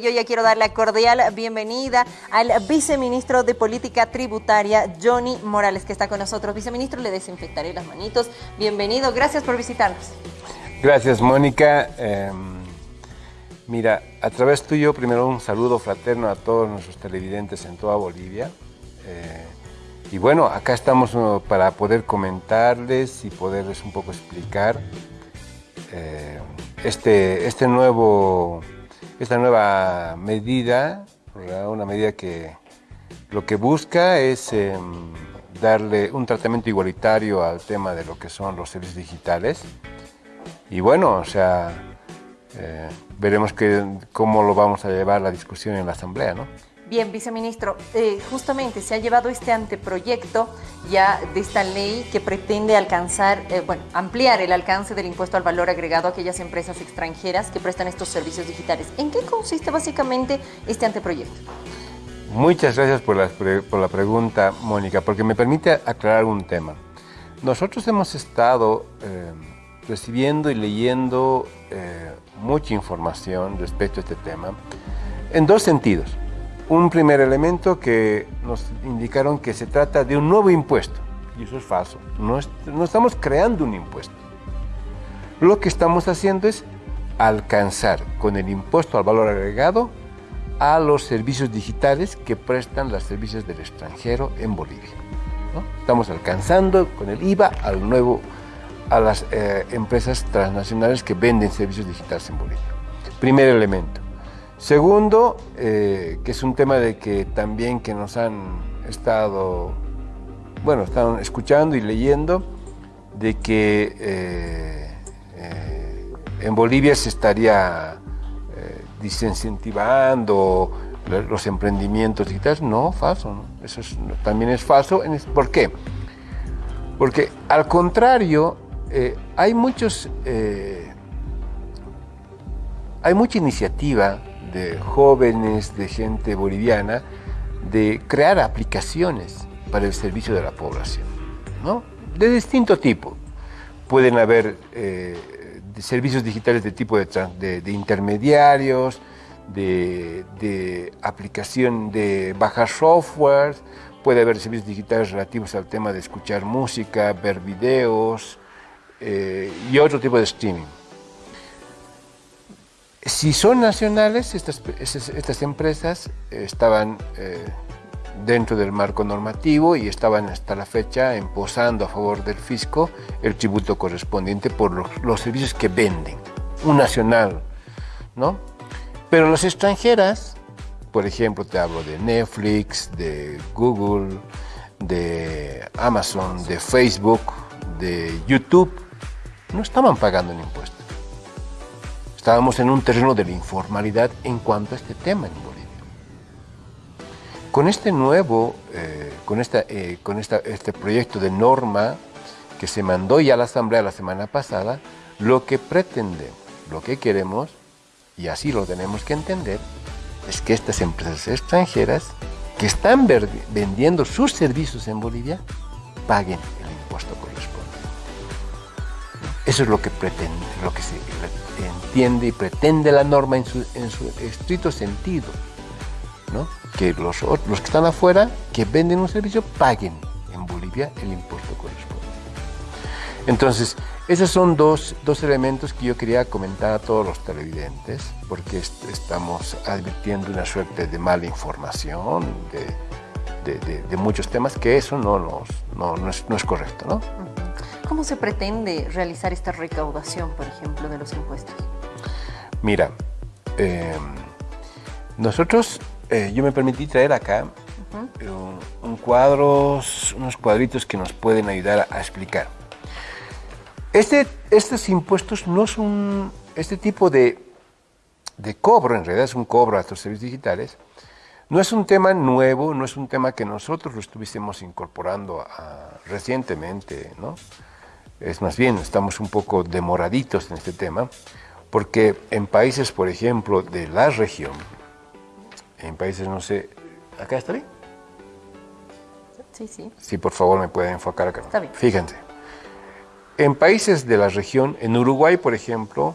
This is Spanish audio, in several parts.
Yo ya quiero darle la cordial bienvenida al viceministro de Política Tributaria, Johnny Morales, que está con nosotros. Viceministro, le desinfectaré las manitos. Bienvenido, gracias por visitarnos. Gracias, Mónica. Eh, mira, a través tuyo, primero un saludo fraterno a todos nuestros televidentes en toda Bolivia. Eh, y bueno, acá estamos uh, para poder comentarles y poderles un poco explicar eh, este, este nuevo esta nueva medida, una medida que lo que busca es em, darle un tratamiento igualitario al tema de lo que son los servicios digitales. Y bueno, o sea, eh, veremos que, cómo lo vamos a llevar la discusión en la Asamblea, ¿no? Bien, viceministro, eh, justamente se ha llevado este anteproyecto ya de esta ley que pretende alcanzar, eh, bueno, ampliar el alcance del impuesto al valor agregado a aquellas empresas extranjeras que prestan estos servicios digitales. ¿En qué consiste básicamente este anteproyecto? Muchas gracias por la, por pregunta, Mónica, porque me permite aclarar un tema. Nosotros hemos estado eh, recibiendo y leyendo mucha información respecto a este tema en dos sentidos un primer elemento que nos indicaron que se trata de un nuevo impuesto. Y eso es falso. No, no estamos creando un impuesto. Lo que estamos haciendo es alcanzar con el impuesto al valor agregado a los servicios digitales que prestan los servicios del extranjero en Bolivia. Estamos alcanzando con el IVA al nuevo, a las eh, empresas transnacionales que venden servicios digitales en Bolivia. Primer elemento. Segundo, eh, que es un tema de que también que nos han estado, bueno, están escuchando y leyendo, de que eh, eh, en Bolivia se estaría desincentivando los emprendimientos digitales. No, falso, eso también es falso. ¿Por qué? Porque al contrario, hay muchos, hay mucha iniciativa de jóvenes, de gente boliviana, de crear aplicaciones para el servicio de la población, ¿no? de distinto tipo. Pueden haber eh, servicios digitales de tipo de, intermediarios, de, aplicación de bajar software, puede haber servicios digitales relativos al tema de escuchar música, ver videos eh, y otro tipo de streaming. Si son nacionales, estas, estas empresas estaban eh, dentro del marco normativo y estaban hasta la fecha imposando a favor del fisco el tributo correspondiente por los, servicios que venden, un nacional, ¿no? Pero las extranjeras, por ejemplo, te hablo de Netflix, de Google, de Amazon, de Facebook, de YouTube, no estaban pagando un impuesto. Estábamos en un terreno de la informalidad en cuanto a este tema en Bolivia. Con este nuevo, eh, con, esta, eh, con este proyecto de norma que se mandó ya a la Asamblea la semana pasada, lo que pretendemos, lo que queremos, y así lo tenemos que entender, es que estas empresas extranjeras que están vendiendo sus servicios en Bolivia paguen el impuesto correspondiente. Eso es lo que pretende, lo que entiende y pretende la norma en su, estricto sentido. ¿no? Que los, los que están afuera, que venden un servicio, paguen en Bolivia el impuesto correspondiente. Entonces, esos son dos, dos, elementos que yo quería comentar a todos los televidentes, porque estamos advirtiendo una suerte de mala información, de, de, de, muchos temas, que eso no, nos, no, no, es, no es correcto. ¿no? ¿Cómo se pretende realizar esta recaudación, por ejemplo, de los impuestos? Mira, em, nosotros, eh, yo me permití traer acá eh, un, cuadros, unos cuadritos que nos pueden ayudar a, explicar. Este, estos impuestos no son, este tipo de, de cobro, en realidad es un cobro a estos servicios digitales, no es un tema nuevo, no es un tema que nosotros lo estuviésemos incorporando recientemente, ¿no? Es más bien, estamos un poco demoraditos en este tema, porque en países, por ejemplo, de la región, en países, no sé, ¿acá está bien? Sí, sí. Sí, por favor, me pueden enfocar acá. Está bien. Fíjense, en países de la región, en Uruguay, por ejemplo,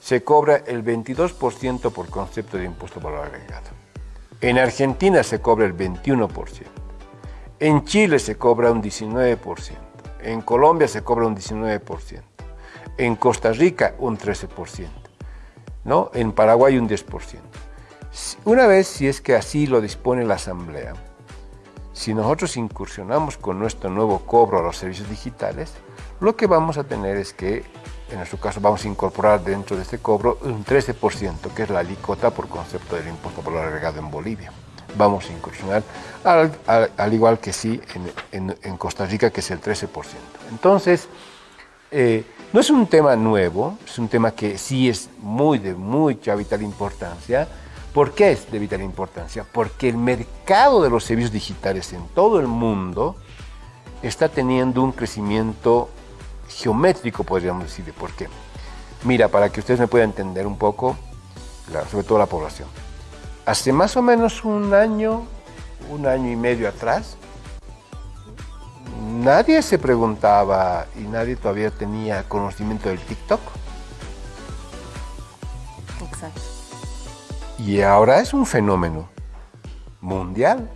se cobra el 22% por concepto de impuesto por valor agregado. En Argentina se cobra el 21%. En Chile se cobra un 19%. En Colombia se cobra un 19%. En Costa Rica un 13%. ¿no? En Paraguay un 10%. Una vez, si es que así lo dispone la Asamblea, si nosotros incursionamos con nuestro nuevo cobro a los servicios digitales, lo que vamos a tener es que, en nuestro caso, vamos a incorporar dentro de este cobro un 13%, que es la alícuota por concepto del impuesto por lo agregado en Bolivia. Vamos a incursionar, al, igual que sí en, Costa Rica, que es el 13%. Entonces, eh, no es un tema nuevo, es un tema que sí es muy de mucha vital importancia. ¿Por qué es de vital importancia? Porque el mercado de los servicios digitales en todo el mundo está teniendo un crecimiento geométrico, podríamos decir. ¿Por qué? Mira, para que ustedes me puedan entender un poco, sobre todo la población. Hace más o menos un año, un año y medio atrás, nadie se preguntaba y nadie todavía tenía conocimiento del TikTok. Exacto. Y ahora es un fenómeno mundial.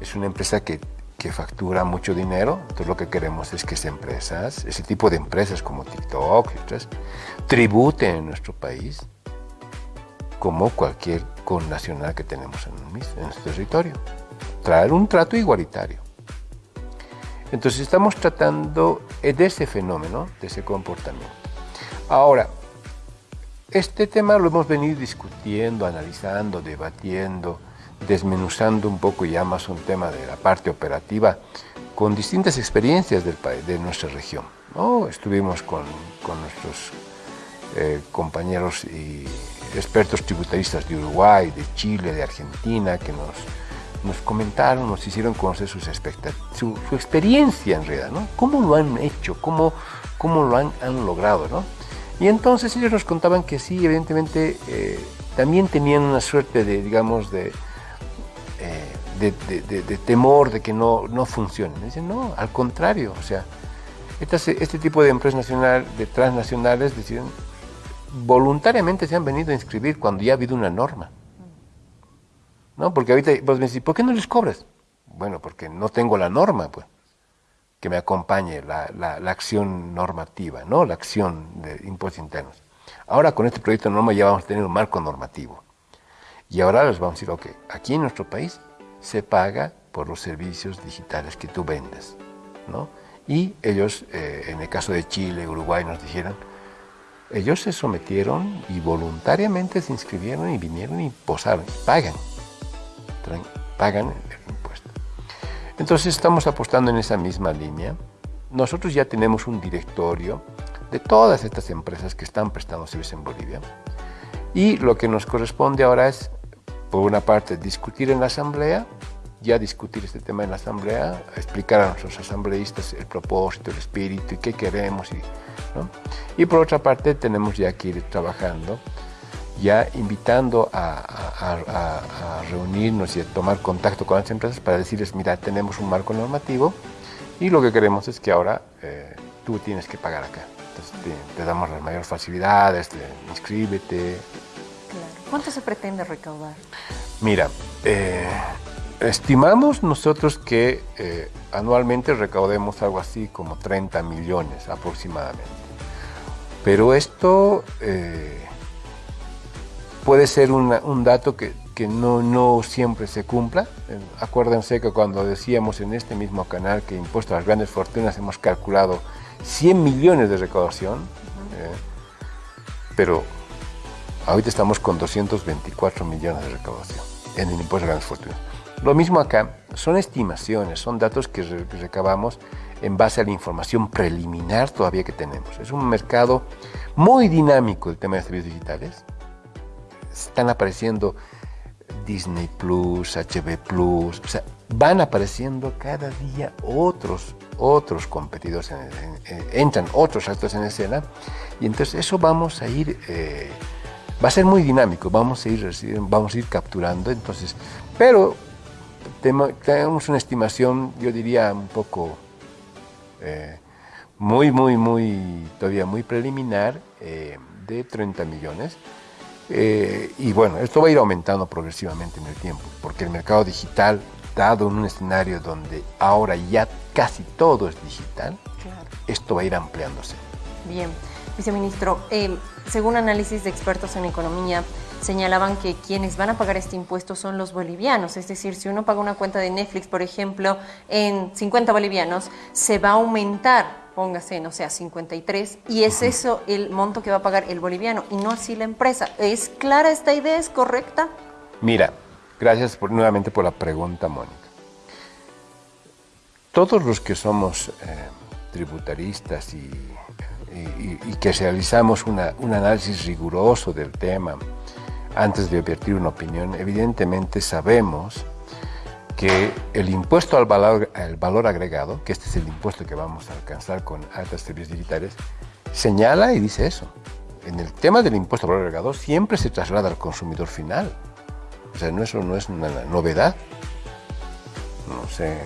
Es una empresa que, factura mucho dinero. Entonces lo que queremos es que esas empresas, ese tipo de empresas como TikTok otras, tributen en nuestro país como cualquier connacional que tenemos en, nuestro territorio. Traer un trato igualitario. Entonces estamos tratando de ese fenómeno, de ese comportamiento. Ahora, este tema lo hemos venido discutiendo, analizando, debatiendo, desmenuzando un poco ya más un tema de la parte operativa con distintas experiencias de nuestra región. ¿no? Estuvimos con, nuestros eh, compañeros y expertos tributaristas de Uruguay, de Chile, de Argentina, que nos nos comentaron, nos hicieron conocer sus su, su, experiencia en realidad, ¿no? ¿Cómo lo han hecho? ¿Cómo, cómo lo han, han logrado, ¿no? Y entonces ellos nos contaban que sí, evidentemente, eh, también tenían una suerte de, digamos, de, eh, de, temor de que no, no funcione. Dicen, no, al contrario, o sea, este, este tipo de empresas nacionales, de transnacionales, deciden, voluntariamente se han venido a inscribir cuando ya ha habido una norma. ¿no? Porque ahorita vos me decís, ¿por qué no les cobras? Bueno, porque no tengo la norma, pues, que me acompañe la, la, acción normativa, ¿no? La acción de impuestos internos. Ahora con este proyecto de norma ya vamos a tener un marco normativo. Y ahora les vamos a decir, ok, aquí en nuestro país se paga por los servicios digitales que tú vendes, ¿no? Y ellos, eh, en el caso de Chile, Uruguay, nos dijeron, ellos se sometieron y voluntariamente se inscribieron y vinieron y posaron, pagan pagan el impuesto. Entonces estamos apostando en esa misma línea. Nosotros ya tenemos un directorio de todas estas empresas que están prestando servicios en Bolivia. Y lo que nos corresponde ahora es, por una parte, discutir en la asamblea, ya discutir este tema en la asamblea, explicar a nuestros asambleístas el propósito, el espíritu y qué queremos. Y, y por otra parte, tenemos ya que ir trabajando ya invitando a, reunirnos y a tomar contacto con las empresas para decirles, mira, tenemos un marco normativo y lo que queremos es que ahora eh, tú tienes que pagar acá. Entonces te, damos las mayores facilidades, inscríbete. ¿Cuánto se pretende recaudar? Mira, eh, estimamos nosotros que eh, anualmente recaudemos algo así como 30 millones aproximadamente. Pero esto puede ser un dato que, no, no, siempre se cumpla. Eh, acuérdense que cuando decíamos en este mismo canal que impuesto a las grandes fortunas hemos calculado 100 millones de recaudación, eh, pero ahorita estamos con 224 millones de recaudación en el impuesto a las grandes fortunas. Lo mismo acá, son estimaciones, son datos que recabamos en base a la información preliminar todavía que tenemos. Es un mercado muy dinámico el tema de servicios digitales. Están apareciendo Disney Plus, HB Plus, o sea, van apareciendo cada día otros, otros competidores, entran otros actores en escena. Y entonces eso vamos a ir, eh, va a ser muy dinámico, vamos a ir, vamos a ir capturando, entonces, pero tenemos una estimación, yo diría un poco eh, muy, muy, muy, todavía muy preliminar, eh, de 30 millones. Eh, y bueno, esto va a ir aumentando progresivamente en el tiempo, porque el mercado digital, dado en un escenario donde ahora ya casi todo es digital, esto va a ir ampliándose. Bien, viceministro, según análisis de expertos en economía, señalaban que quienes van a pagar este impuesto son los bolivianos. Es decir, si uno paga una cuenta de Netflix, por ejemplo, en 50 bolivianos, se va a aumentar, póngase, no sé, a 53, y es eso el monto que va a pagar el boliviano y no así la empresa. ¿Es clara esta idea? ¿Es correcta? Mira, gracias por, nuevamente por la pregunta, Mónica. Todos los que somos eh, tributaristas y, que realizamos un análisis riguroso del tema, antes de advertir una opinión, evidentemente sabemos que el impuesto al valor, agregado, que este es el impuesto que vamos a alcanzar con altas servicios digitales, señala y dice eso. En el tema del impuesto al valor agregado siempre se traslada al consumidor final. O sea, no, eso no es una novedad. No sé,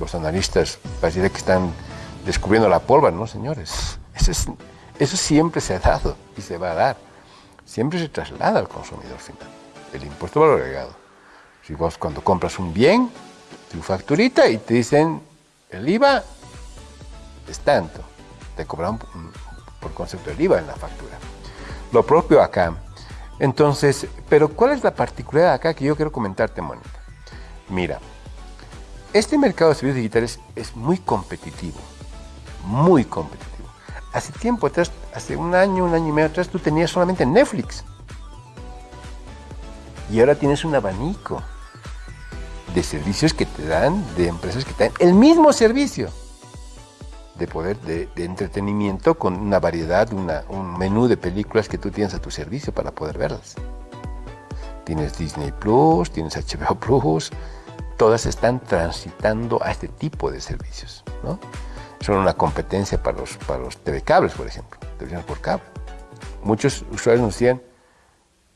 los analistas parece que están descubriendo la pólvora, ¿no, señores? Eso siempre se ha dado y se va a dar siempre se traslada al consumidor final, el impuesto valor agregado. Si vos cuando compras un bien, tu facturita y te dicen el IVA es tanto, te cobran por concepto del IVA en la factura. Lo propio acá. Entonces, pero ¿cuál es la particularidad acá que yo quiero comentarte, Mónica? Mira, este mercado de servicios digitales es muy competitivo, muy competitivo. Hace tiempo atrás, hace un año, un año y medio atrás, tú tenías solamente Netflix. Y ahora tienes un abanico de servicios que te dan, de empresas que te dan el mismo servicio de poder de, entretenimiento con una variedad, un menú de películas que tú tienes a tu servicio para poder verlas. Tienes Disney Plus, tienes HBO Plus, todas están transitando a este tipo de servicios, ¿no? Son una competencia para los, para los TV cables, por ejemplo, televisiones por cable. Muchos usuarios nos decían,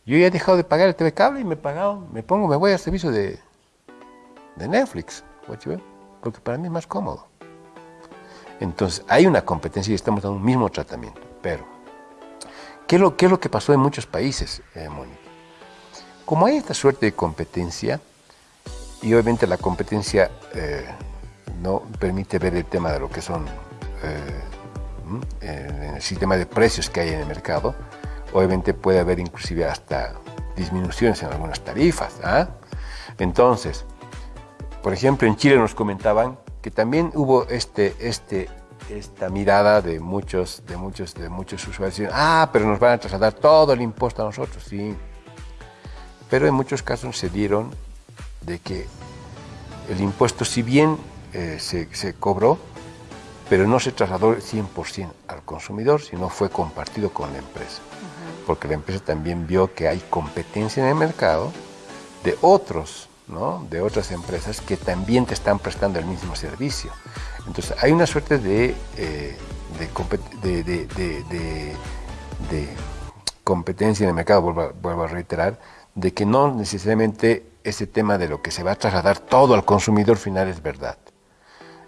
yo ya he dejado de pagar el TV cable y me he pagado, me pongo, me voy al servicio de, de Netflix, porque para mí es más cómodo. Entonces, hay una competencia y estamos dando un mismo tratamiento, pero ¿qué es lo, qué es lo que pasó en muchos países, eh, Mónica? Como hay esta suerte de competencia, y obviamente la competencia eh, no permite ver el tema de lo que son eh, el sistema de precios que hay en el mercado. Obviamente puede haber inclusive hasta disminuciones en algunas tarifas. ¿ah? Entonces, por ejemplo, en Chile nos comentaban que también hubo este, este, esta mirada de muchos, de muchos, de muchos usuarios. Ah, pero nos van a trasladar todo el impuesto a nosotros, sí. Pero en muchos casos se dieron de que el impuesto, si bien eh, se, cobró, pero no se trasladó 100% al consumidor, sino fue compartido con la empresa. Porque la empresa también vio que hay competencia en el mercado de otros, ¿no? de otras empresas que también te están prestando el mismo servicio. Entonces hay una suerte de, eh, de, de, competencia en el mercado, vuelvo, vuelvo a reiterar, de que no necesariamente ese tema de lo que se va a trasladar todo al consumidor final es verdad.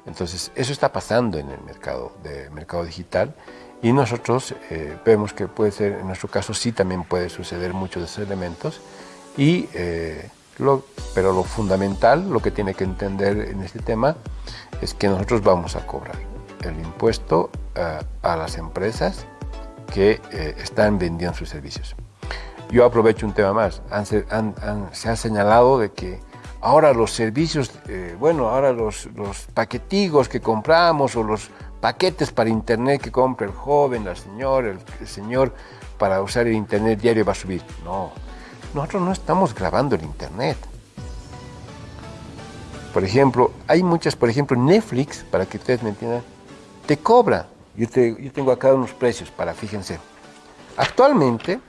Entonces, eso está pasando en el mercado, de mercado digital y nosotros eh, vemos que puede ser, en nuestro caso sí también puede suceder muchos de esos elementos, y, eh, pero lo fundamental, lo que tiene que entender en este tema, es que nosotros vamos a cobrar el impuesto eh, a las empresas que están vendiendo sus servicios. Yo aprovecho un tema más, se ha señalado de que Ahora los servicios, eh, bueno, ahora los, los paquetigos que compramos o los paquetes para internet que compra el joven, la señora, el, señor para usar el internet diario va a subir. No, nosotros no estamos grabando el internet. Por ejemplo, hay muchas, por ejemplo, Netflix, para que ustedes me entiendan, te cobra. Yo, yo tengo acá unos precios para, fíjense. Actualmente,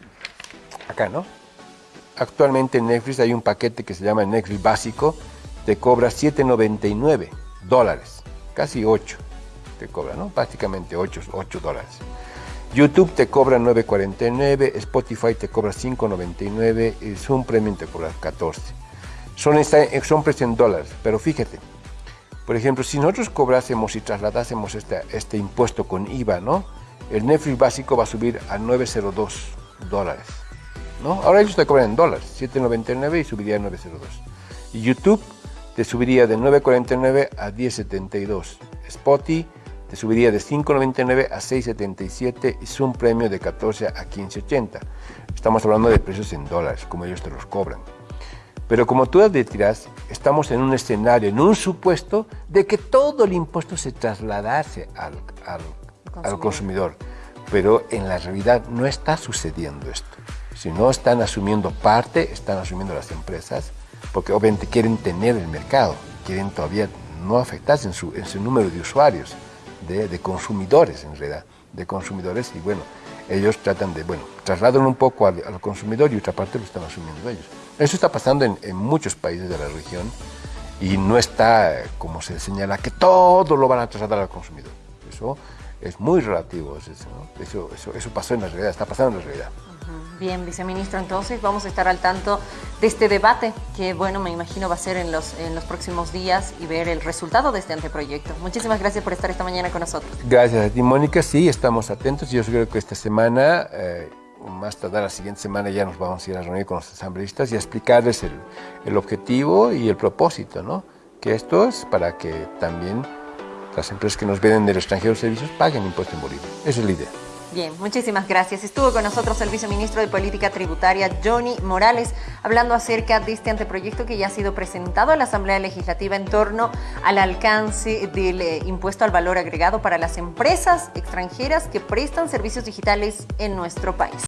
acá, ¿no? Actualmente en Netflix hay un paquete que se llama Netflix básico, te cobra 7.99 dólares, casi 8 te cobra, ¿no? Prácticamente 8, 8 dólares. YouTube te cobra 9.49, Spotify te cobra 5.99 y Zoom Premium te cobra 14. Son, son precios en dólares, pero fíjate, por ejemplo, si nosotros cobrásemos y trasladásemos este, este impuesto con IVA, ¿no? el Netflix básico va a subir a 9.02 dólares. ¿No? Ahora ellos te cobran en dólares, 7.99 y subiría a 9.02. Y YouTube te subiría de 9.49 a 10.72. Spotify te subiría de 5.99 a 6.77 y es un premio de 14 a 15.80. Estamos hablando de precios en dólares, como ellos te los cobran. Pero como tú advertirás, estamos en un escenario, en un supuesto de que todo el impuesto se trasladase al, al, consumidor. al consumidor. Pero en la realidad no está sucediendo esto. Si no están asumiendo parte, están asumiendo las empresas, porque obviamente quieren tener el mercado, quieren todavía no afectarse en su, número de usuarios, de, consumidores en realidad, de consumidores y bueno, ellos tratan de, bueno, trasladan un poco al, consumidor y otra parte lo están asumiendo ellos. Eso está pasando en, muchos países de la región y no está, como se señala, que todo lo van a trasladar al consumidor. Eso es muy relativo, eso, eso, eso pasó en la realidad, está pasando en la realidad. Bien, viceministro, entonces vamos a estar al tanto de este debate que, bueno, me imagino va a ser en los, en los próximos días y ver el resultado de este anteproyecto. Muchísimas gracias por estar esta mañana con nosotros. Gracias a ti, Mónica. Sí, estamos atentos. Yo creo que esta semana, eh, más tarde la siguiente semana, ya nos vamos a ir a reunir con los asambleístas y a explicarles el, el objetivo y el propósito, ¿no? Que esto es para que también las empresas que nos venden del extranjero servicios paguen impuesto en Bolivia. Esa es la idea. Bien, muchísimas gracias. Estuvo con nosotros el viceministro de Política Tributaria, Johnny Morales, hablando acerca de este anteproyecto que ya ha sido presentado a la Asamblea Legislativa en torno al alcance del eh, impuesto al valor agregado para las empresas extranjeras que prestan servicios digitales en nuestro país.